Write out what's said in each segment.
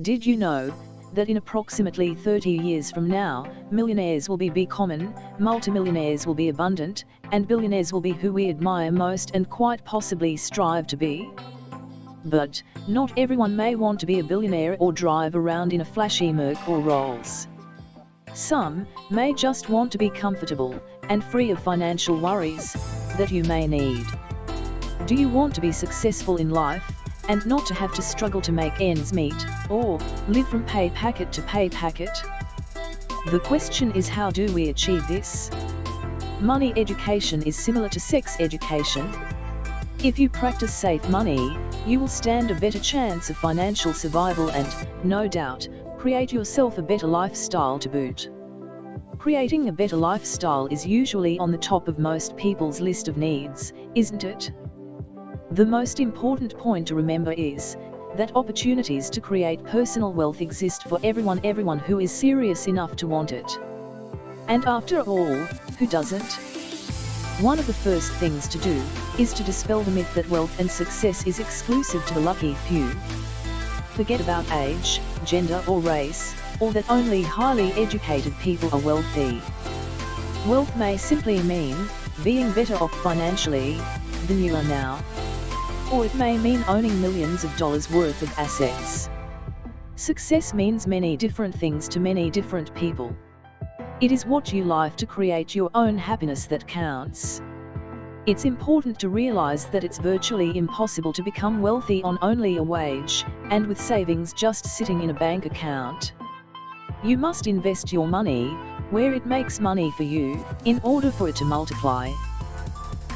Did you know that in approximately 30 years from now, millionaires will be, be common, multimillionaires will be abundant, and billionaires will be who we admire most and quite possibly strive to be? But, not everyone may want to be a billionaire or drive around in a flashy Merc or Rolls. Some may just want to be comfortable and free of financial worries that you may need. Do you want to be successful in life and not to have to struggle to make ends meet or live from pay packet to pay packet? The question is how do we achieve this? Money education is similar to sex education. If you practice safe money, you will stand a better chance of financial survival and, no doubt, create yourself a better lifestyle to boot. Creating a better lifestyle is usually on the top of most people's list of needs, isn't it? The most important point to remember is that opportunities to create personal wealth exist for everyone everyone who is serious enough to want it. And after all, who doesn't? One of the first things to do is to dispel the myth that wealth and success is exclusive to the lucky few. Forget about age, gender or race, or that only highly educated people are wealthy. Wealth may simply mean being better off financially than you are now. Or it may mean owning millions of dollars worth of assets. Success means many different things to many different people. It is what you live to create your own happiness that counts. It's important to realize that it's virtually impossible to become wealthy on only a wage, and with savings just sitting in a bank account. You must invest your money, where it makes money for you, in order for it to multiply.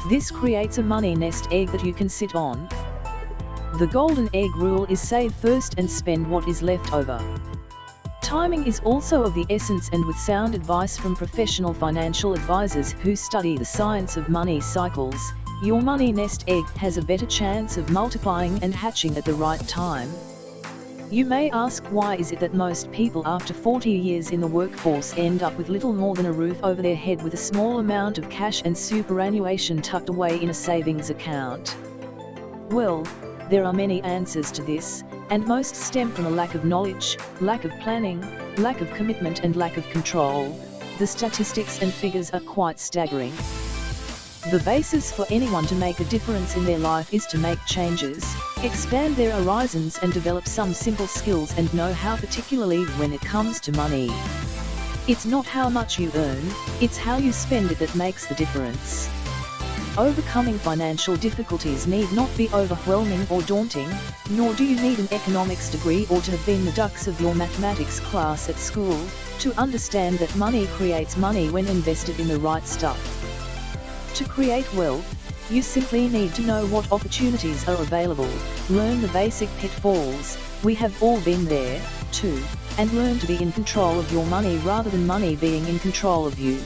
This creates a money nest egg that you can sit on. The golden egg rule is save first and spend what is left over. Timing is also of the essence and with sound advice from professional financial advisors who study the science of money cycles, your money nest egg has a better chance of multiplying and hatching at the right time. You may ask why is it that most people after 40 years in the workforce end up with little more than a roof over their head with a small amount of cash and superannuation tucked away in a savings account? Well, there are many answers to this, and most stem from a lack of knowledge, lack of planning, lack of commitment and lack of control. The statistics and figures are quite staggering. The basis for anyone to make a difference in their life is to make changes, expand their horizons and develop some simple skills and know-how particularly when it comes to money. It's not how much you earn, it's how you spend it that makes the difference. Overcoming financial difficulties need not be overwhelming or daunting, nor do you need an economics degree or to have been the dux of your mathematics class at school, to understand that money creates money when invested in the right stuff. To create wealth, you simply need to know what opportunities are available, learn the basic pitfalls, we have all been there, too, and learn to be in control of your money rather than money being in control of you.